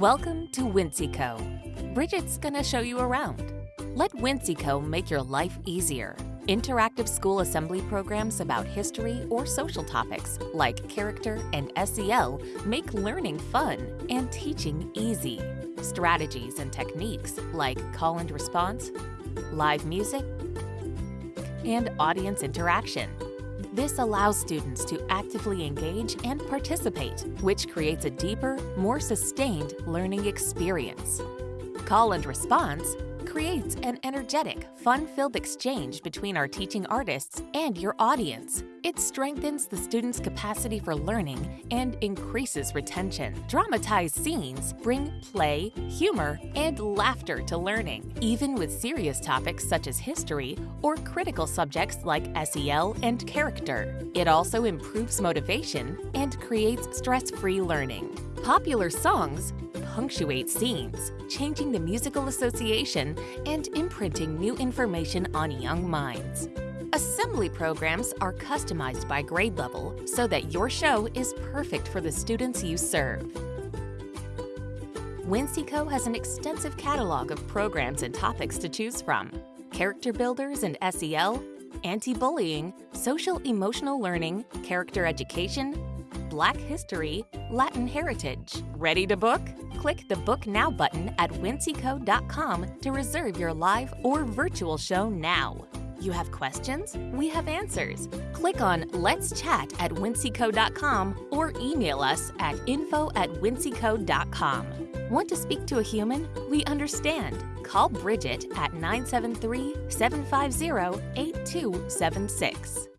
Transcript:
Welcome to Winseco. Bridget's gonna show you around. Let Winseco make your life easier. Interactive school assembly programs about history or social topics like character and SEL make learning fun and teaching easy. Strategies and techniques like call and response, live music, and audience interaction. This allows students to actively engage and participate, which creates a deeper, more sustained learning experience. Call and response creates an energetic, fun-filled exchange between our teaching artists and your audience. It strengthens the student's capacity for learning and increases retention. Dramatized scenes bring play, humor, and laughter to learning, even with serious topics such as history or critical subjects like SEL and character. It also improves motivation and creates stress-free learning. Popular songs punctuate scenes, changing the musical association and imprinting new information on young minds. Assembly programs are customized by grade level so that your show is perfect for the students you serve. Winseco has an extensive catalog of programs and topics to choose from. Character builders and SEL, anti-bullying, social emotional learning, character education, Black history, Latin heritage. Ready to book? Click the Book Now button at winseco.com to reserve your live or virtual show now. You have questions? We have answers. Click on Let's Chat at winseco.com or email us at info at winseco.com. Want to speak to a human? We understand. Call Bridget at 973 750 8276.